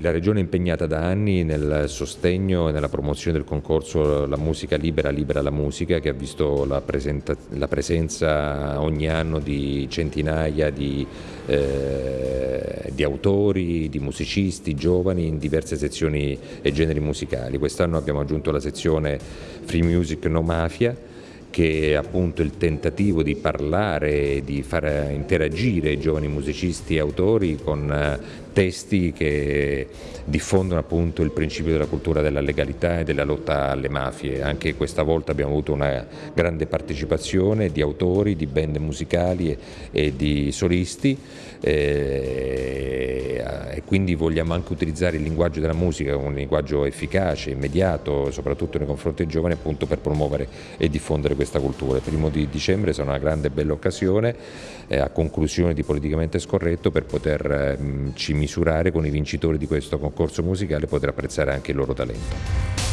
La Regione è impegnata da anni nel sostegno e nella promozione del concorso La musica libera, libera la musica, che ha visto la, la presenza ogni anno di centinaia di, eh, di, autori, di musicisti, giovani in diverse sezioni e generi musicali. Quest'anno abbiamo aggiunto la sezione Free Music No Mafia, che appunto il tentativo di parlare, di far interagire i giovani musicisti e autori con eh, testi che diffondono appunto il principio della cultura della legalità e della lotta alle mafie. Anche questa volta abbiamo avuto una grande partecipazione di autori, di band musicali e, di solisti eh, quindi vogliamo anche utilizzare il linguaggio della musica, un linguaggio efficace, immediato, soprattutto nei confronti dei giovani appunto per promuovere e diffondere questa cultura. Il primo di dicembre sarà una grande e bella occasione eh, a conclusione di Politicamente Scorretto per poterci eh, misurare con i vincitori di questo concorso musicale e poter apprezzare anche il loro talento.